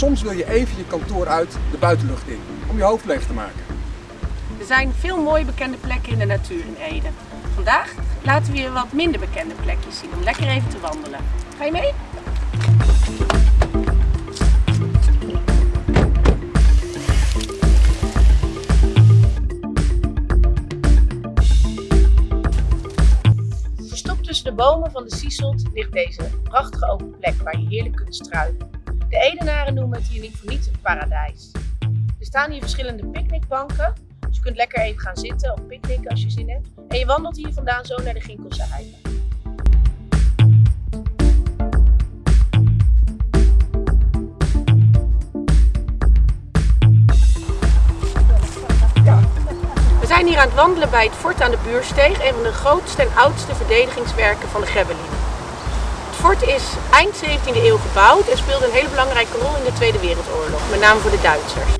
Soms wil je even je kantoor uit de buitenlucht in om je hoofd leeg te maken. Er zijn veel mooie bekende plekken in de natuur in Ede. Vandaag laten we je wat minder bekende plekjes zien om lekker even te wandelen. Ga je mee? Verstopt tussen de bomen van de Sieselt ligt deze prachtige open plek waar je heerlijk kunt struinen. De Edenaren noemen het hier niet voor niets een paradijs. Er staan hier verschillende picknickbanken, dus je kunt lekker even gaan zitten of picknicken als je zin hebt. En je wandelt hier vandaan zo naar de Ginkelse Heide. We zijn hier aan het wandelen bij het fort aan de Buursteeg, een van de grootste en oudste verdedigingswerken van de Grebbelinen. Fort is eind 17e eeuw gebouwd en speelde een hele belangrijke rol in de Tweede Wereldoorlog, met name voor de Duitsers.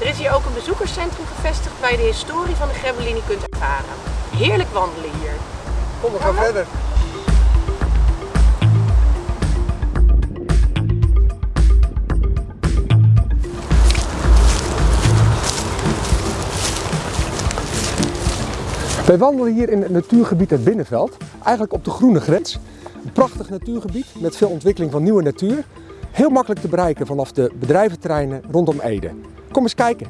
Er is hier ook een bezoekerscentrum gevestigd waar je de historie van de Grebbelini kunt ervaren. Heerlijk wandelen hier. Kom, we gaan verder. Wij wandelen hier in het natuurgebied het Binnenveld, eigenlijk op de groene grens. Een prachtig natuurgebied met veel ontwikkeling van nieuwe natuur. Heel makkelijk te bereiken vanaf de bedrijventerreinen rondom Ede. Kom eens kijken.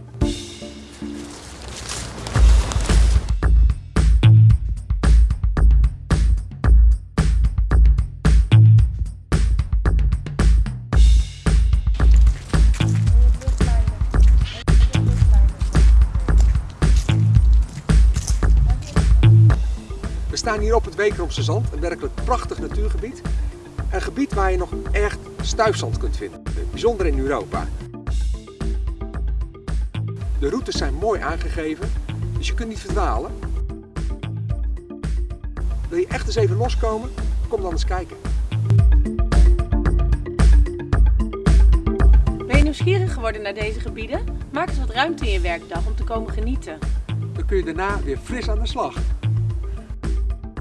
Staan hier op het Wekeromse Zand, een werkelijk prachtig natuurgebied. Een gebied waar je nog echt stuifzand kunt vinden, bijzonder in Europa. De routes zijn mooi aangegeven, dus je kunt niet verdwalen. Wil je echt eens even loskomen? Kom dan eens kijken. Ben je nieuwsgierig geworden naar deze gebieden? Maak eens wat ruimte in je werkdag om te komen genieten. Dan kun je daarna weer fris aan de slag.